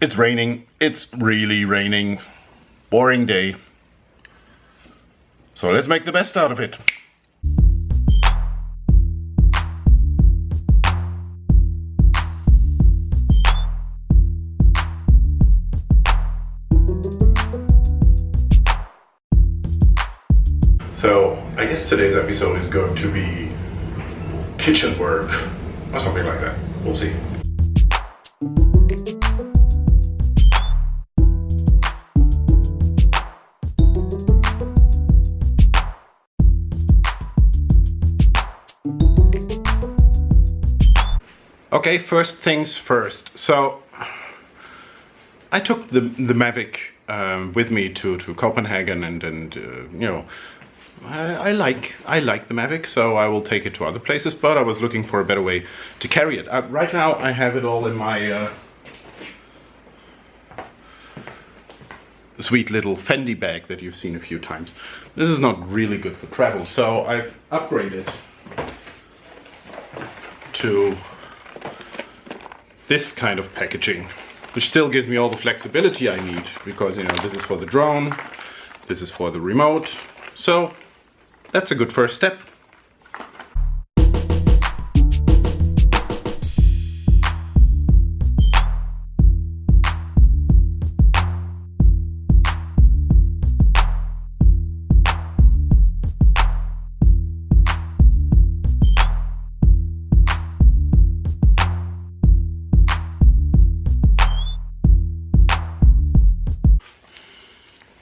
It's raining. It's really raining. Boring day. So let's make the best out of it. So I guess today's episode is going to be kitchen work or something like that. We'll see. Okay, first things first. So I took the the Mavic um, with me to to Copenhagen, and and uh, you know. I, I like I like the Mavic, so I will take it to other places. But I was looking for a better way to carry it. Uh, right now, I have it all in my uh, sweet little Fendi bag that you've seen a few times. This is not really good for travel, so I've upgraded to this kind of packaging, which still gives me all the flexibility I need because, you know, this is for the drone, this is for the remote. So that's a good first step.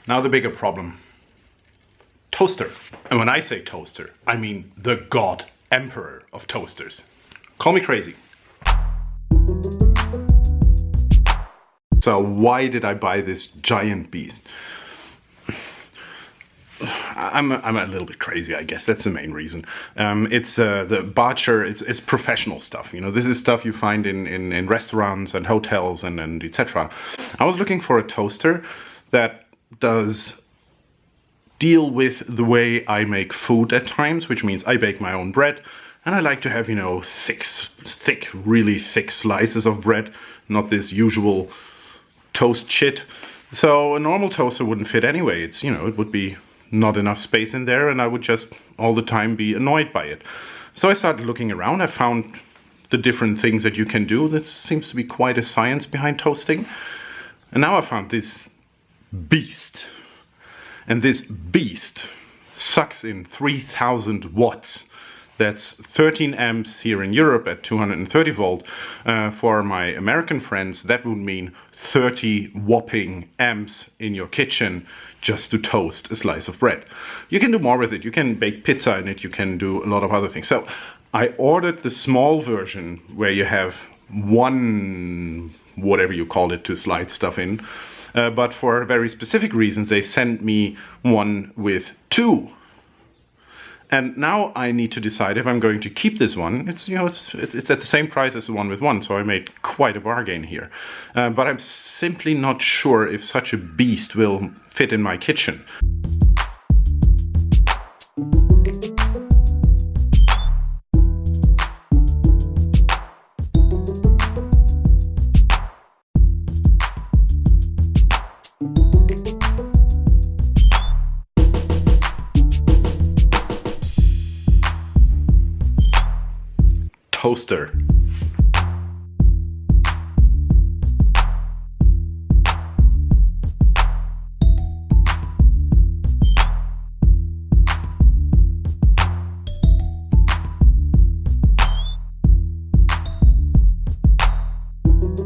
Now the bigger problem. Toaster. And when I say toaster, I mean the god emperor of toasters. Call me crazy. So why did I buy this giant beast? I'm a, I'm a little bit crazy, I guess. That's the main reason. Um, it's uh, the Bartscher. It's, it's professional stuff. You know, this is stuff you find in, in, in restaurants and hotels and, and etc. I was looking for a toaster that does deal with the way I make food at times, which means I bake my own bread, and I like to have, you know, thick, thick, really thick slices of bread, not this usual toast shit. So a normal toaster wouldn't fit anyway. It's, you know, it would be not enough space in there and I would just all the time be annoyed by it. So I started looking around. I found the different things that you can do. There seems to be quite a science behind toasting. And now I found this beast. And this beast sucks in 3000 watts. That's 13 amps here in Europe at 230 volt. Uh, for my American friends, that would mean 30 whopping amps in your kitchen just to toast a slice of bread. You can do more with it. You can bake pizza in it. You can do a lot of other things. So I ordered the small version where you have one, whatever you call it, to slide stuff in. Uh, but for very specific reasons, they sent me one with two. And now I need to decide if I'm going to keep this one. It's you know it's it's, it's at the same price as the one with one, so I made quite a bargain here. Uh, but I'm simply not sure if such a beast will fit in my kitchen. Toaster.